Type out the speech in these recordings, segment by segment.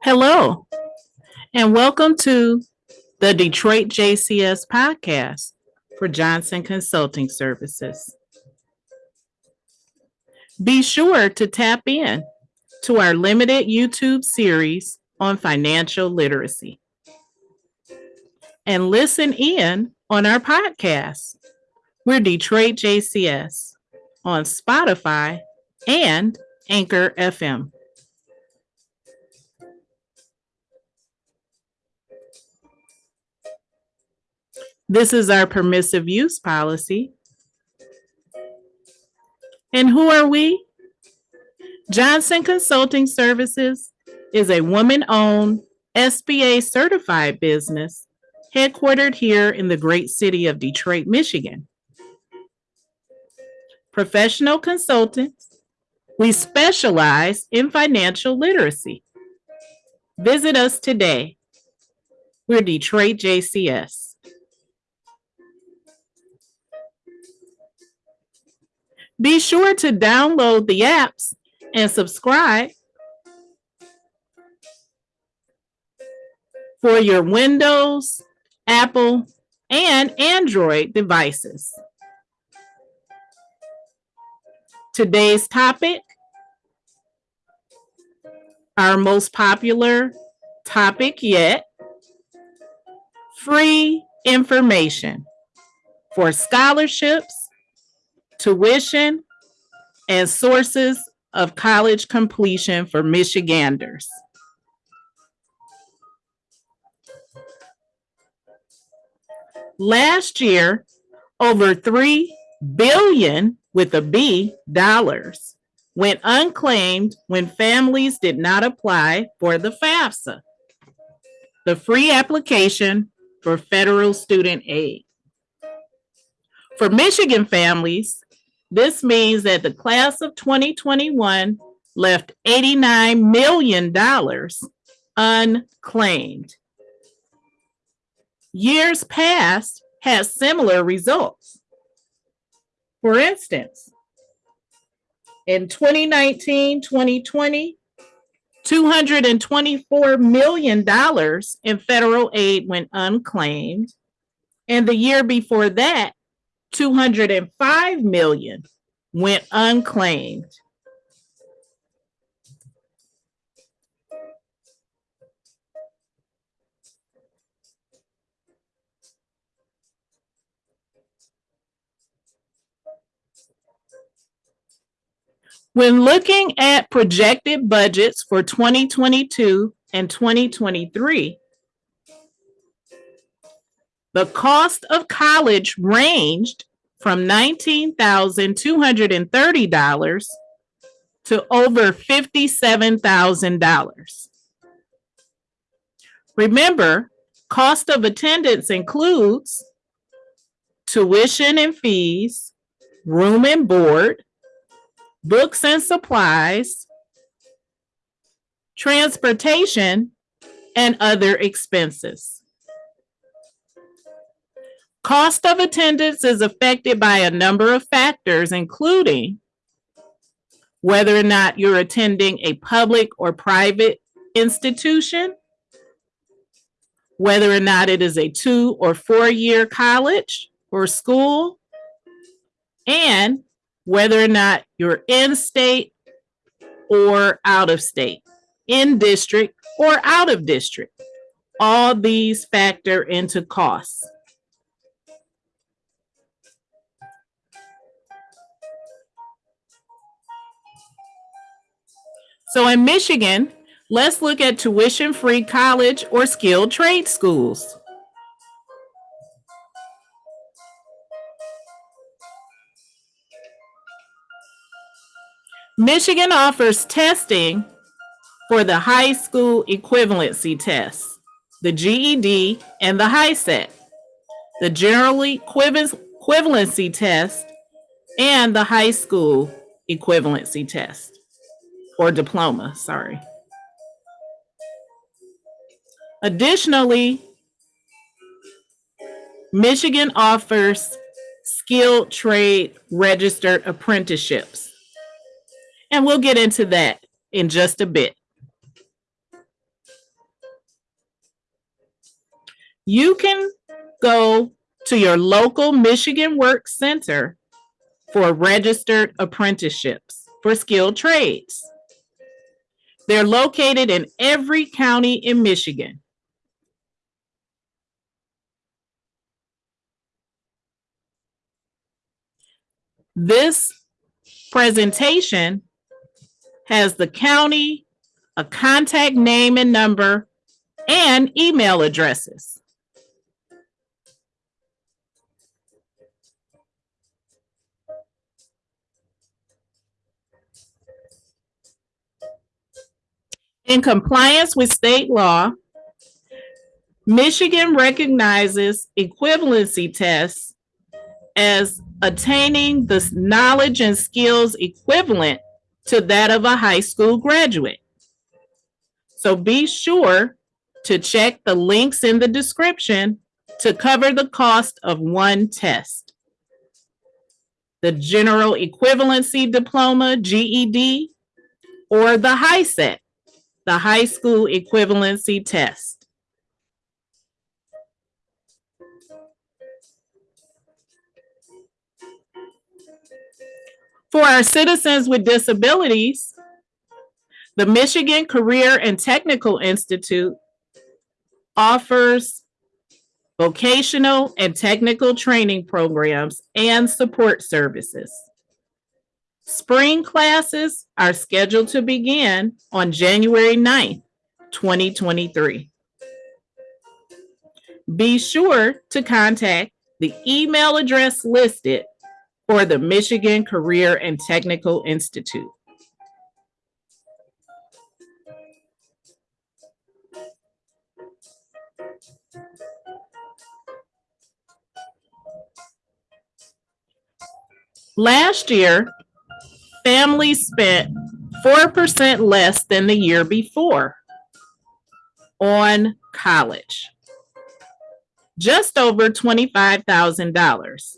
Hello, and welcome to the Detroit JCS podcast for Johnson Consulting Services. Be sure to tap in to our limited YouTube series on financial literacy and listen in on our podcast. We're Detroit JCS on Spotify and Anchor FM. This is our permissive use policy. And who are we? Johnson Consulting Services is a woman owned SBA certified business headquartered here in the great city of Detroit, Michigan. Professional consultants, we specialize in financial literacy. Visit us today. We're Detroit JCS. Be sure to download the apps and subscribe for your Windows, Apple, and Android devices. Today's topic, our most popular topic yet, free information for scholarships tuition, and sources of college completion for Michiganders. Last year, over 3 billion with a B dollars went unclaimed when families did not apply for the FAFSA, the free application for federal student aid. For Michigan families, this means that the class of 2021 left $89 million unclaimed. Years past had similar results. For instance, in 2019 2020, $224 million in federal aid went unclaimed. And the year before that, 205 million went unclaimed. When looking at projected budgets for 2022 and 2023, the cost of college ranged from $19,230 to over $57,000. Remember, cost of attendance includes tuition and fees, room and board, books and supplies, transportation, and other expenses. Cost of attendance is affected by a number of factors, including whether or not you're attending a public or private institution, whether or not it is a two or four year college or school, and whether or not you're in state or out of state, in district or out of district. All these factor into costs. So in Michigan, let's look at tuition-free college or skilled trade schools. Michigan offers testing for the high school equivalency tests, the GED and the HiSET, the general equivalency test, and the high school equivalency test or diploma, sorry. Additionally, Michigan offers skilled trade registered apprenticeships. And we'll get into that in just a bit. You can go to your local Michigan Work Center for registered apprenticeships for skilled trades. They're located in every county in Michigan. This presentation has the county, a contact name and number, and email addresses. In compliance with state law, Michigan recognizes equivalency tests as attaining the knowledge and skills equivalent to that of a high school graduate. So be sure to check the links in the description to cover the cost of one test. The General Equivalency Diploma, GED, or the HiSET, the High School Equivalency Test. For our citizens with disabilities, the Michigan Career and Technical Institute offers vocational and technical training programs and support services. Spring classes are scheduled to begin on January 9th, 2023. Be sure to contact the email address listed for the Michigan Career and Technical Institute. Last year, families spent 4% less than the year before on college. Just over $25,000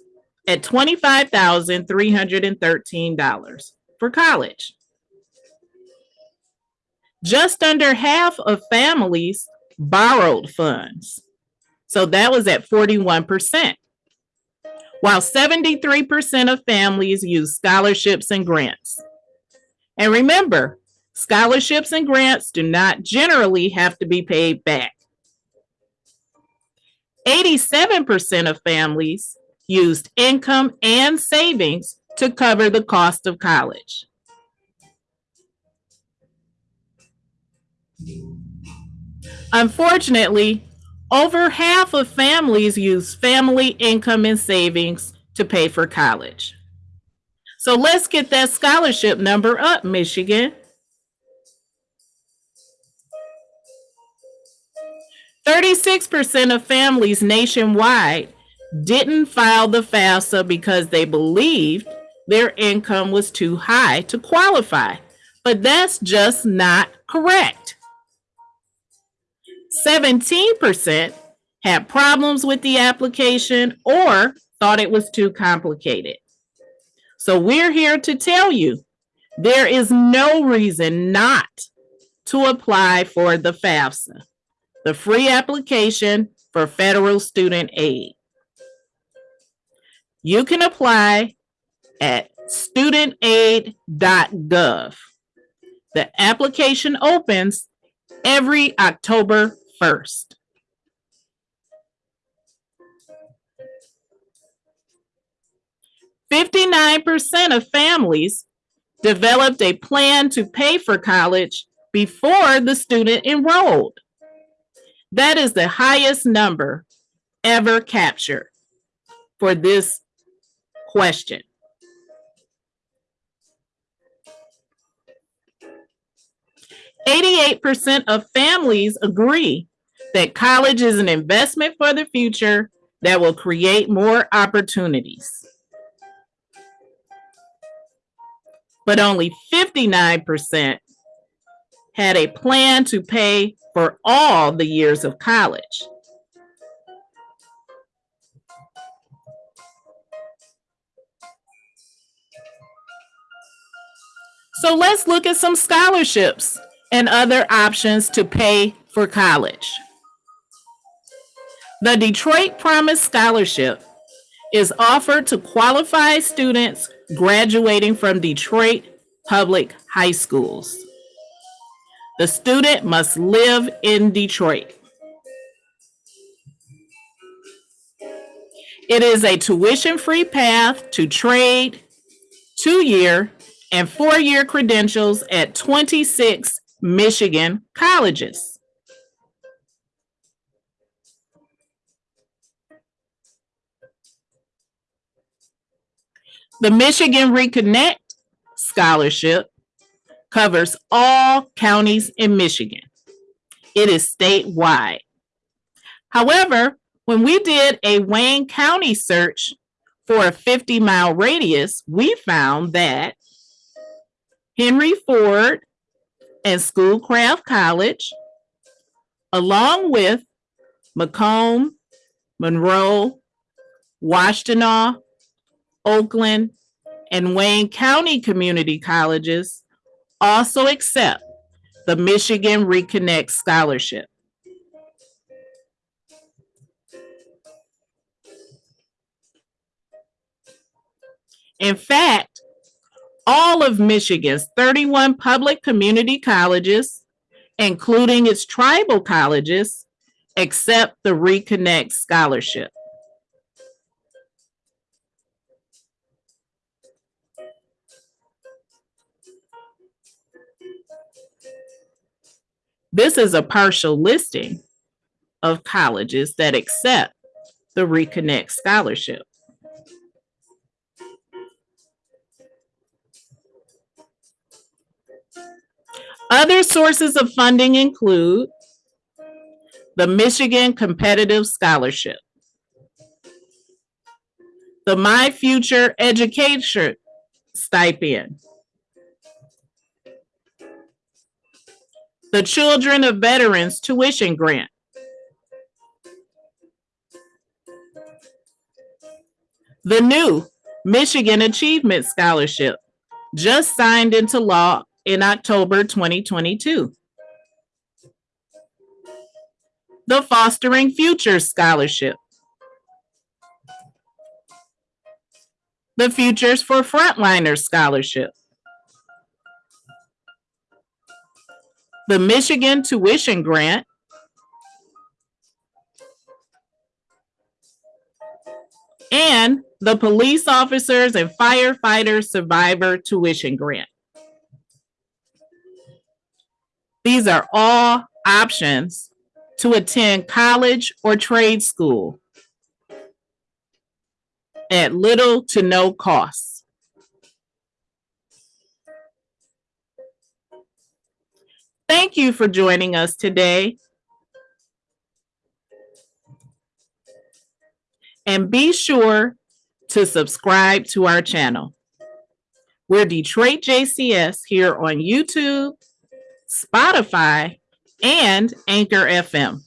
at $25,313 for college. Just under half of families borrowed funds. So that was at 41%. While 73% of families use scholarships and grants. And remember, scholarships and grants do not generally have to be paid back. 87% of families used income and savings to cover the cost of college. Unfortunately, over half of families use family income and savings to pay for college. So let's get that scholarship number up, Michigan. 36% of families nationwide didn't file the FAFSA because they believed their income was too high to qualify. But that's just not correct. 17% had problems with the application or thought it was too complicated. So we're here to tell you there is no reason not to apply for the FAFSA, the free application for federal student aid. You can apply at studentaid.gov. The application opens every October 1st. Fifty-nine percent of families developed a plan to pay for college before the student enrolled. That is the highest number ever captured for this question. Eighty-eight percent of families agree that college is an investment for the future that will create more opportunities. But only 59% had a plan to pay for all the years of college. So let's look at some scholarships and other options to pay for college. The Detroit Promise Scholarship is offered to qualified students graduating from Detroit public high schools. The student must live in Detroit. It is a tuition-free path to trade, two-year, and four-year credentials at 26 Michigan colleges. The Michigan Reconnect Scholarship covers all counties in Michigan. It is statewide. However, when we did a Wayne County search for a 50 mile radius, we found that Henry Ford and Schoolcraft College, along with Macomb, Monroe, Washtenaw, Oakland, and Wayne County Community Colleges also accept the Michigan Reconnect Scholarship. In fact, all of Michigan's 31 public community colleges, including its tribal colleges, accept the Reconnect Scholarship. This is a partial listing of colleges that accept the Reconnect Scholarship. Other sources of funding include the Michigan Competitive Scholarship, the My Future Education Stipend, the Children of Veterans Tuition Grant, the new Michigan Achievement Scholarship, just signed into law in October 2022. The Fostering Futures Scholarship. The Futures for Frontliners Scholarship. The Michigan Tuition Grant. And the Police Officers and Firefighters Survivor Tuition Grant. These are all options to attend college or trade school at little to no cost. Thank you for joining us today. And be sure to subscribe to our channel. We're Detroit JCS here on YouTube, Spotify, and Anchor FM.